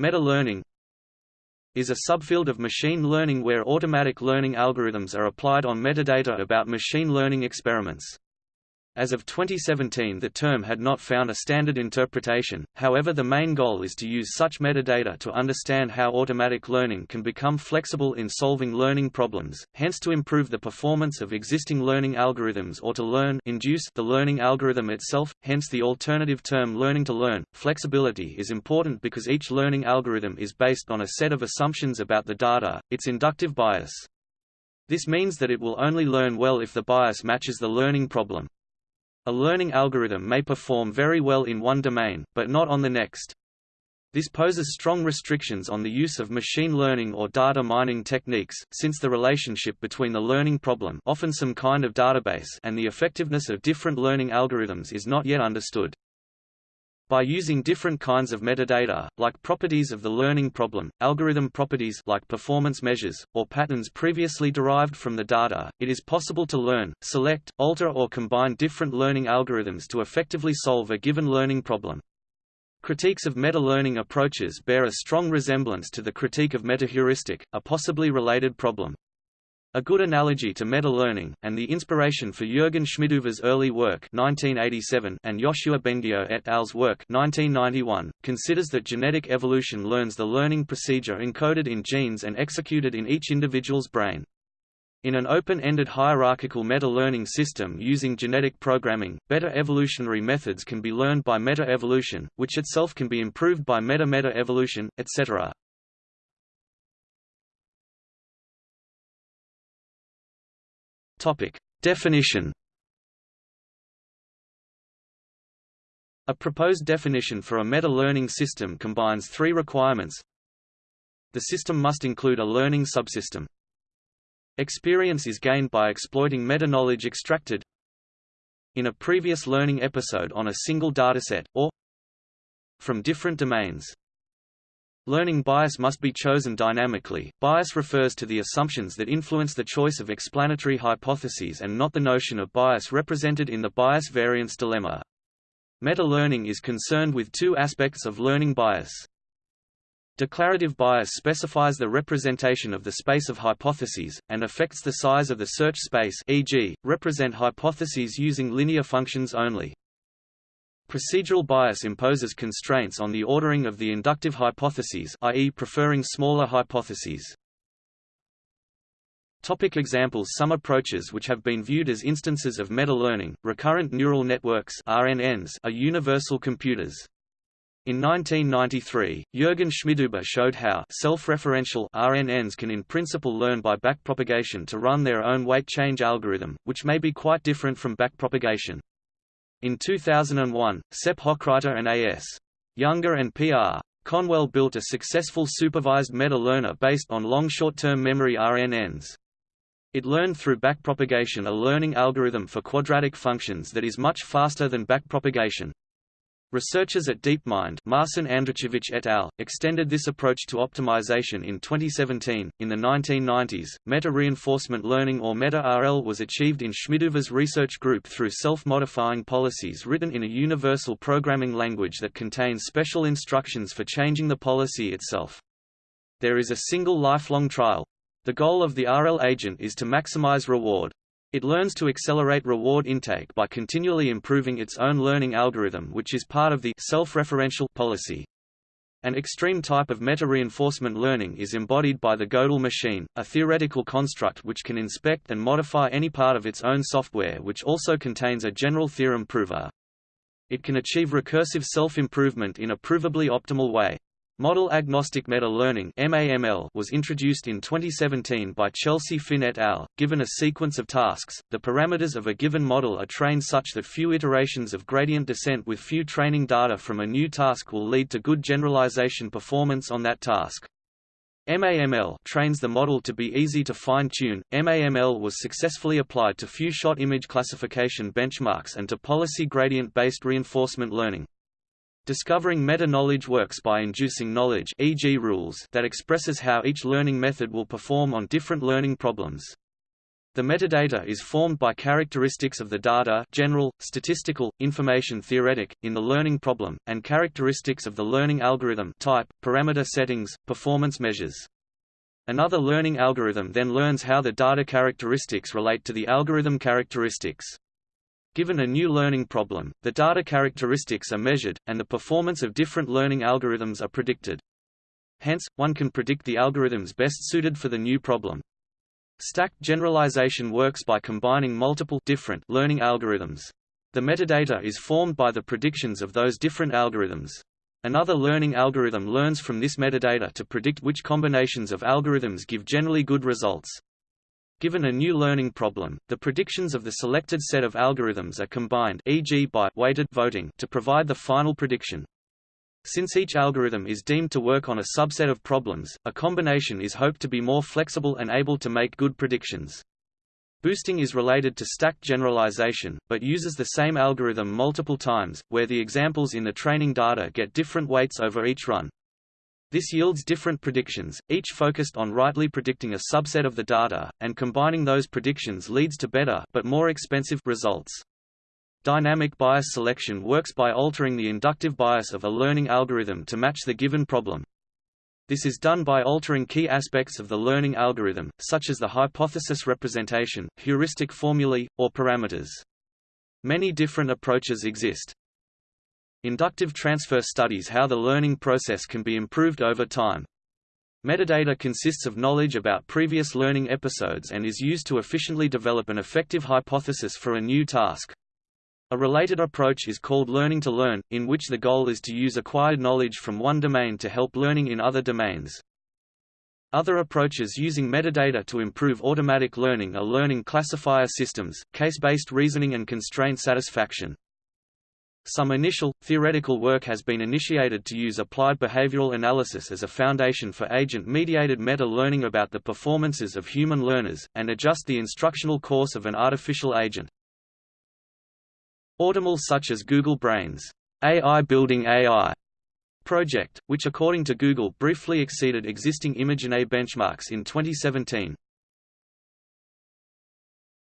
Meta-learning is a subfield of machine learning where automatic learning algorithms are applied on metadata about machine learning experiments. As of 2017 the term had not found a standard interpretation, however the main goal is to use such metadata to understand how automatic learning can become flexible in solving learning problems, hence to improve the performance of existing learning algorithms or to learn induce the learning algorithm itself, hence the alternative term learning to learn. Flexibility is important because each learning algorithm is based on a set of assumptions about the data, its inductive bias. This means that it will only learn well if the bias matches the learning problem. A learning algorithm may perform very well in one domain, but not on the next. This poses strong restrictions on the use of machine learning or data mining techniques, since the relationship between the learning problem often some kind of database and the effectiveness of different learning algorithms is not yet understood. By using different kinds of metadata, like properties of the learning problem, algorithm properties like performance measures, or patterns previously derived from the data, it is possible to learn, select, alter or combine different learning algorithms to effectively solve a given learning problem. Critiques of meta-learning approaches bear a strong resemblance to the critique of metaheuristic, a possibly related problem. A good analogy to meta-learning, and the inspiration for Jürgen Schmidhuber's early work 1987 and Yoshua Bengio et al.'s work 1991, considers that genetic evolution learns the learning procedure encoded in genes and executed in each individual's brain. In an open-ended hierarchical meta-learning system using genetic programming, better evolutionary methods can be learned by meta-evolution, which itself can be improved by meta-meta-evolution, etc. Topic. Definition A proposed definition for a meta-learning system combines three requirements. The system must include a learning subsystem. Experience is gained by exploiting meta-knowledge extracted in a previous learning episode on a single dataset, or from different domains. Learning bias must be chosen dynamically. Bias refers to the assumptions that influence the choice of explanatory hypotheses and not the notion of bias represented in the bias variance dilemma. Meta-learning is concerned with two aspects of learning bias. Declarative bias specifies the representation of the space of hypotheses, and affects the size of the search space e.g., represent hypotheses using linear functions only. Procedural bias imposes constraints on the ordering of the inductive hypotheses i.e. preferring smaller hypotheses. Topic examples Some approaches which have been viewed as instances of meta-learning, recurrent neural networks RNNs, are universal computers. In 1993, Jürgen Schmidhuber showed how self-referential RNNs can in principle learn by backpropagation to run their own weight change algorithm, which may be quite different from backpropagation. In 2001, Sepp Hochreiter and A.S. Younger and P.R. Conwell built a successful supervised meta-learner based on long short-term memory RNNs. It learned through backpropagation a learning algorithm for quadratic functions that is much faster than backpropagation. Researchers at DeepMind Marcin Andrychowicz et al. extended this approach to optimization in 2017. In the 1990s, meta-reinforcement learning or meta-RL was achieved in Schmidhuber's research group through self-modifying policies written in a universal programming language that contains special instructions for changing the policy itself. There is a single lifelong trial. The goal of the RL agent is to maximize reward. It learns to accelerate reward intake by continually improving its own learning algorithm which is part of the self-referential policy. An extreme type of meta-reinforcement learning is embodied by the Gödel machine, a theoretical construct which can inspect and modify any part of its own software which also contains a general theorem prover. It can achieve recursive self-improvement in a provably optimal way. Model-agnostic meta-learning was introduced in 2017 by Chelsea Finn et al. Given a sequence of tasks, the parameters of a given model are trained such that few iterations of gradient descent with few training data from a new task will lead to good generalization performance on that task. MAML trains the model to be easy to fine-tune. MAML was successfully applied to few-shot image classification benchmarks and to policy gradient-based reinforcement learning. Discovering meta-knowledge works by inducing knowledge e.g. rules that expresses how each learning method will perform on different learning problems. The metadata is formed by characteristics of the data general, statistical, information theoretic, in the learning problem, and characteristics of the learning algorithm type, parameter settings, performance measures. Another learning algorithm then learns how the data characteristics relate to the algorithm characteristics. Given a new learning problem, the data characteristics are measured, and the performance of different learning algorithms are predicted. Hence, one can predict the algorithms best suited for the new problem. Stacked generalization works by combining multiple different learning algorithms. The metadata is formed by the predictions of those different algorithms. Another learning algorithm learns from this metadata to predict which combinations of algorithms give generally good results. Given a new learning problem, the predictions of the selected set of algorithms are combined e.g. by weighted voting to provide the final prediction. Since each algorithm is deemed to work on a subset of problems, a combination is hoped to be more flexible and able to make good predictions. Boosting is related to stacked generalization, but uses the same algorithm multiple times, where the examples in the training data get different weights over each run. This yields different predictions, each focused on rightly predicting a subset of the data, and combining those predictions leads to better but more expensive results. Dynamic bias selection works by altering the inductive bias of a learning algorithm to match the given problem. This is done by altering key aspects of the learning algorithm, such as the hypothesis representation, heuristic formulae, or parameters. Many different approaches exist. Inductive transfer studies how the learning process can be improved over time. Metadata consists of knowledge about previous learning episodes and is used to efficiently develop an effective hypothesis for a new task. A related approach is called learning to learn, in which the goal is to use acquired knowledge from one domain to help learning in other domains. Other approaches using metadata to improve automatic learning are learning classifier systems, case-based reasoning and constraint satisfaction. Some initial, theoretical work has been initiated to use applied behavioral analysis as a foundation for agent-mediated meta-learning about the performances of human learners, and adjust the instructional course of an artificial agent. Automl such as Google Brain's AI Building AI project, which according to Google briefly exceeded existing ImageNet benchmarks in 2017.